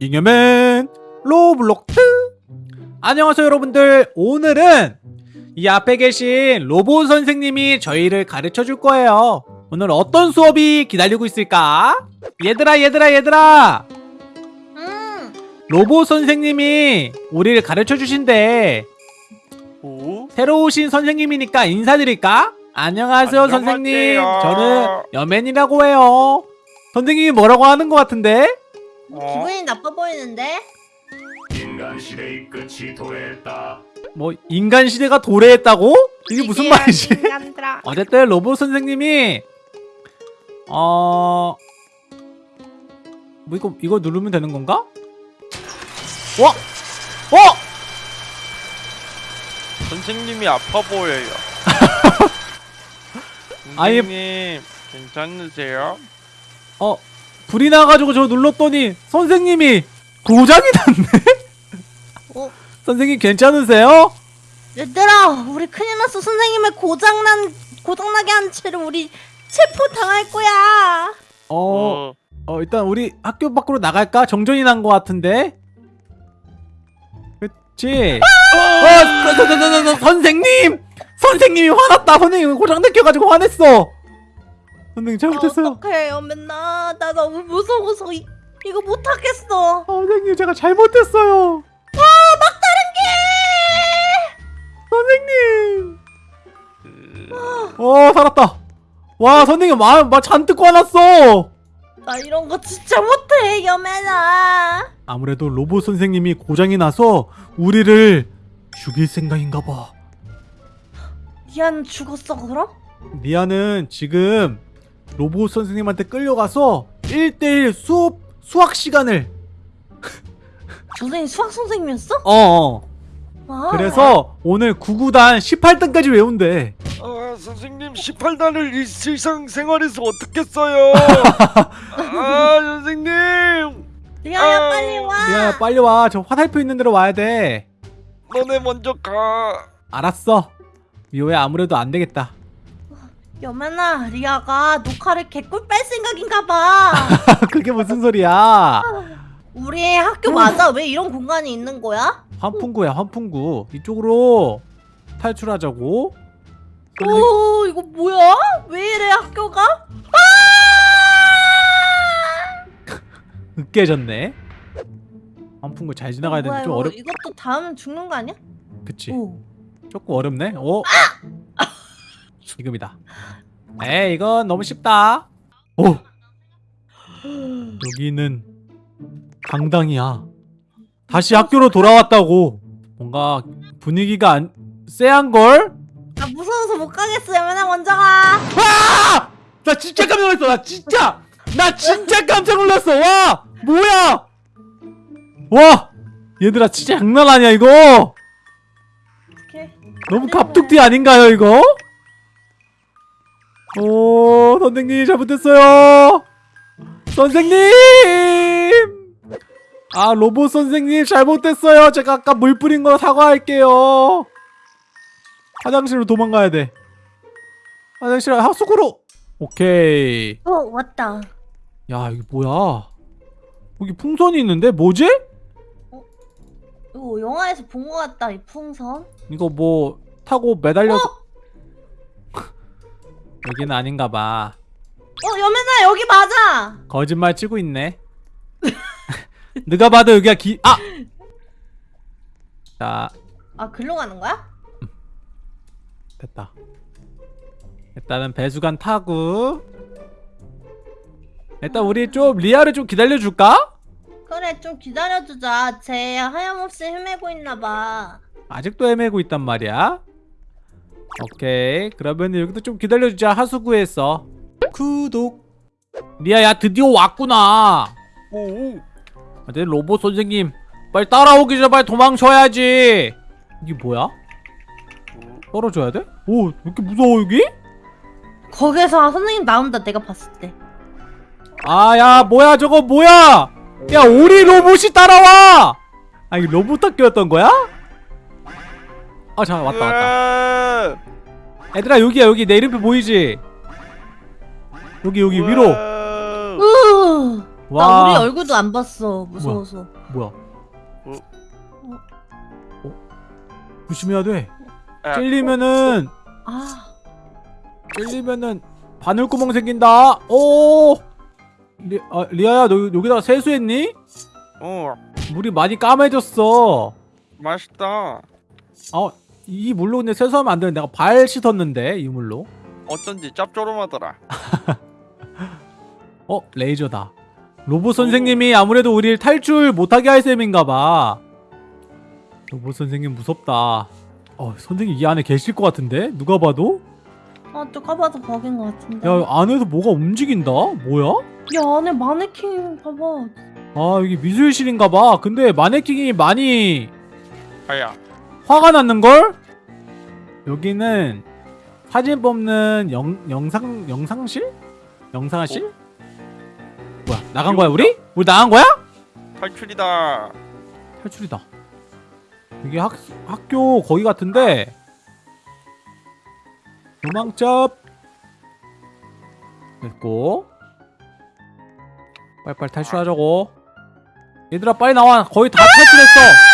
잉여맨 로블록스 안녕하세요 여러분들 오늘은 이 앞에 계신 로봇 선생님이 저희를 가르쳐 줄 거예요 오늘 어떤 수업이 기다리고 있을까? 얘들아 얘들아 얘들아 음, 로봇 선생님이 우리를 가르쳐 주신대 오? 새로 오신 선생님이니까 인사드릴까? 안녕하세요 안녕하세요. 선생님 저는 여맨이라고 해요 선생님이 뭐라고 하는 것 같은데? 어? 기분이 나빠 보이는데? 인간 시대의 끝이 도래했다. 뭐 인간 시대가 도래했다고? 이게 무슨 말이지? 인간들아. 어쨌든 로봇 선생님이 어... 뭐 이거 이거 누르면 되는 건가? 와! 어! 선생님이 아파 보여요. 선생님 괜찮으세요? 어 불이 나가지고 저 눌렀더니 선생님이 고장이 났네? 어, 선생님 괜찮으세요? 얘들아, 우리 큰일 났어. 선생님의 고장난 고장나게 한 채로 우리 체포 당할 거야. 어, 어 일단 우리 학교 밖으로 나갈까? 정전이 난것 같은데? 그치? 어, 서, 서, 선생님! 선생님이 화났다! 선생님이 고장 느껴가지고 화냈어! 선생님 잘못했어요. 어떡해요, 맨날. 나 너무 무서워서 이, 이거 못하겠어. 아, 선생님 제가 잘못했어요. 선생님. 어 살았다. 와 선생님 마, 마 잔뜩 화났어. 나 이런 거 진짜 못해, 여매나. 아무래도 로봇 선생님이 고장이 나서 우리를 죽일 생각인가 봐. 미안 죽었어, 그럼? 리아는 지금 로봇 선생님한테 끌려가서 1대1 수업 수학 시간을 선생님 수학 선생님이었어? 어, 어. 아, 그래서 오늘 9구단 18등까지 외운대. 아, 선생님 18단을 일상 생활에서 어떻게 써요? 아, 선생님. 리아야 아. 빨리 와. 리아야 빨리 와. 저 화살표 있는 데로 와야 돼. 너네 먼저 가. 알았어. 미호야 아무래도 안 되겠다. 여매나 리아가 녹화를 개꿀 뺄 생각인가 봐. 그게 무슨 소리야? 우리 학교 맞아? 왜 이런 공간이 있는 거야? 환풍구야 환풍구. 이쪽으로 탈출하자고. 오 이거 뭐야? 왜 이래 학교가? 으깨졌네. 환풍구 잘 지나가야 되는데 좀 어렵. 이것도 다음 죽는 거 아니야? 그치. 오. 조금 어렵네. 오. 지금이다. 에이 이건 너무 쉽다. 오. 여기는 강당이야. 다시 학교로 돌아왔다고. 뭔가 분위기가 안 쎄한 걸? 나 무서워서 못 가겠어. 여매나 먼저 가. 아! 나 진짜 깜짝 놀랐어. 나 진짜. 나 진짜 깜짝 놀랐어. 와! 뭐야? 와! 얘들아 진짜 장난 아니야 이거. 너무 갑툭튀 아닌가요 이거? 오 선생님 잘못했어요 선생님 아 로봇 선생님 잘못했어요 제가 아까 물 뿌린 거 사과할게요 화장실로 도망가야 돼 화장실 하수구로 오케이 어 왔다. 야 이게 뭐야 여기 풍선이 있는데 뭐지? 이거 영화에서 본 거 같다. 이 풍선. 이거 뭐 타고 매달려서 어? 여기는 아닌가 봐 어 여매나 여기 맞아. 거짓말 치고 있네. 누가 봐도 여기가 기 아. 자 아 글로 가는 거야? 됐다. 일단은 배수관 타고. 일단 우리 좀 리아를 좀 기다려 줄까? 그래 좀 기다려주자. 쟤 하염없이 헤매고 있나 봐. 아직도 헤매고 있단 말이야. 오케이 그러면 여기도 좀 기다려 주자 하수구에서. 구독. 리아야 드디어 왔구나. 오. 아, 내 로봇 선생님 빨리 따라오기 전에 빨리 도망쳐야지. 이게 뭐야? 떨어져야 돼? 오, 왜 이렇게 무서워 여기? 거기서 선생님 나온다. 내가 봤을 때. 아, 야, 뭐야 저거 뭐야? 야, 오리 로봇이 따라와! 아, 이거 로봇 학교였던 거야? 아, 잠깐 왔다 왔다. 왔다. 얘들아 여기야 여기 내 이름표 보이지? 여기 여기 위로. 으나 우리 얼굴도 안 봤어 무서워서 뭐야? 어? 어? 조심해야 돼. 아, 찔리면은 아 찔리면은 바늘구멍 생긴다. 오. 리, 아, 리아야 너 여기다가 세수했니? 어 물이 많이 까매졌어. 맛있다 아, 이 물로 근데 세수하면 안 되는데 내가 발 씻었는데 이 물로. 어쩐지 짭조름하더라 어, 레이저다. 로봇 선생님이 아무래도 우리를 탈출 못하게 할 셈인가 봐. 로봇 선생님 무섭다. 어, 선생님 이 안에 계실 것 같은데? 누가 봐도? 아, 누가 봐도 버긴 것 같은데 야, 안에서 뭐가 움직인다? 뭐야? 야 안에 마네킹 봐봐 아, 여기 미술실인가 봐. 근데 마네킹이 많이 아야 화가 났는걸? 여기는 사진 뽑는 영, 영상, 영상실? 영상실? 뭐야, 나간 거야, 우리? 우리 나간 거야? 탈출이다 탈출이다. 이게 학, 학교 거기 같은데 도망쳐 됐고 빨리빨리 탈출하자고 얘들아 빨리 나와 거의 다 탈출했어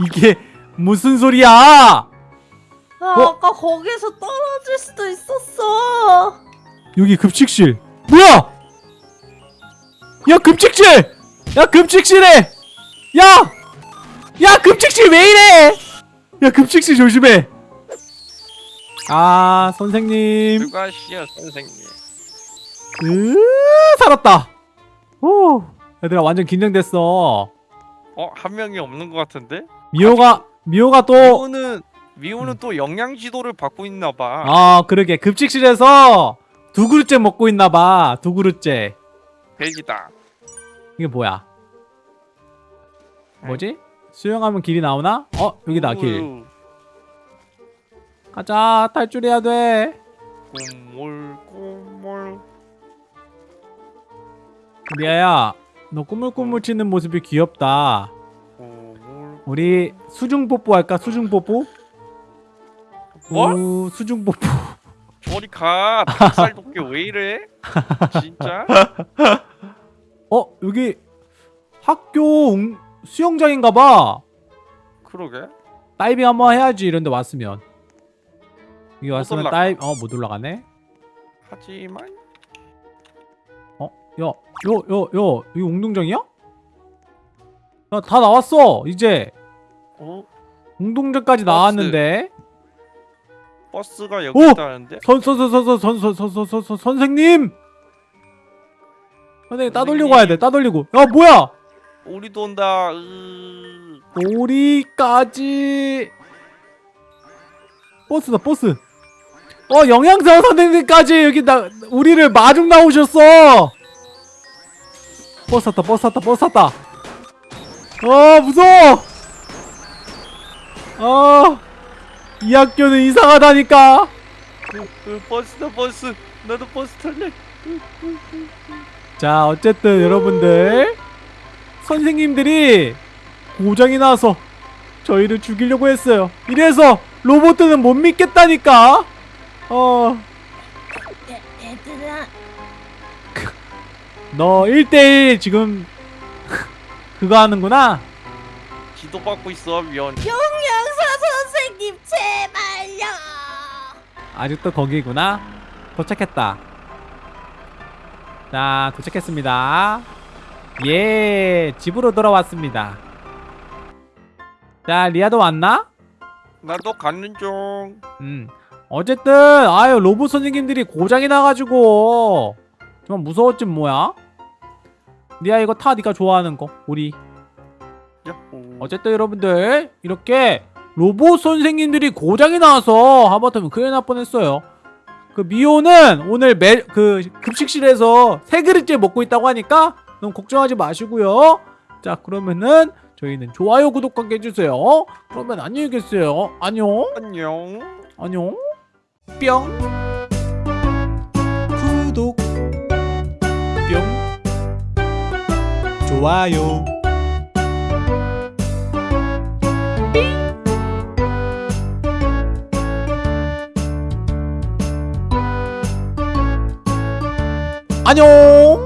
이게 무슨 소리야? 아 어? 아까 거기서 떨어질 수도 있었어. 여기 급식실. 뭐야? 야 급식실! 야 급식실에! 야! 야 급식실 왜 이래? 야 급식실 조심해. 아 선생님. 수고하시오 선생님. 으 살았다. 오 얘들아 완전 긴장됐어. 어한 명이 없는 것 같은데 미호가 미호가 또 미호는 미호는 또 영양 지도를 받고 있나 봐. 아 그러게. 급식실에서 두 그릇째 먹고 있나 봐. 두 그릇째. 백이다. 이게 뭐야? 뭐지? 수영하면 길이 나오나? 어 여기다 길. 가자. 탈출해야 돼. 꼬물 꼬물. 리아야 너 꾸물꾸물 치는 모습이 귀엽다 우리 수중 뽀뽀 할까 수중 뽀뽀? 뭐? 우, 수중 뽀뽀 저리 가 닭살 돋게 왜 이래 진짜 어 여기 학교 웅- 수영장인가봐 그러게 다이빙 한번 해야지 이런데 왔으면 여기 왔으면. 다이 어 못 올라가네 하지만 어? 야, 요, 요, 요, 여기 운동장이야? 야, 다 나왔어, 이제. 어 운동장까지 버스. 나왔는데. 버스가 여기 오! 있다는데 선, 선, 선, 선, 선, 선, 선, 선, 선, 선, 선, 선생님! 선생님, 따돌리고. 가야 돼, 따돌리고. 야, 뭐야! 우리도 온다 으... 우리까지. 버스다, 버스. 어, 영양사 선생님까지 여기 나, 우리를 마중 나오셨어! 버스 탔다, 버스 탔다, 버스 탔다. 어, 무서워! 어, 이 학교는 이상하다니까. 으, 버스다 버스 나도 버스 탈래 자, 어쨌든 여러분들 선생님들이 고장이 나서 저희를 죽이려고 했어요. 이래서 로봇들은 못 믿겠다니까. 어, 얘들아 너 1대1 지금 그거 하는구나. 지도 받고 있어 미연 영양사 선생님 제발요 아직도 거기구나. 도착했다. 자, 도착했습니다. 예, 집으로 돌아왔습니다. 자, 리아도 왔나? 나도 가는 중 음. 어쨌든 아유 로봇 선생님들이 고장이 나가지고 좀 무서웠지 뭐야? 리아 이거 타 네가 좋아하는 거 우리 어쨌든 여러분들 이렇게 로봇 선생님들이 고장이 나서 하마터면 큰일 날 뻔했어요. 그 미호는 오늘 매, 그 급식실에서 세 그릇째 먹고 있다고 하니까 너무 걱정하지 마시고요. 자 그러면은 저희는 좋아요 구독 관계 해주세요. 그러면 안녕히 계세요. 안녕. 안녕. 안녕. 뿅. 구독. 뿅. 좋아요 안녕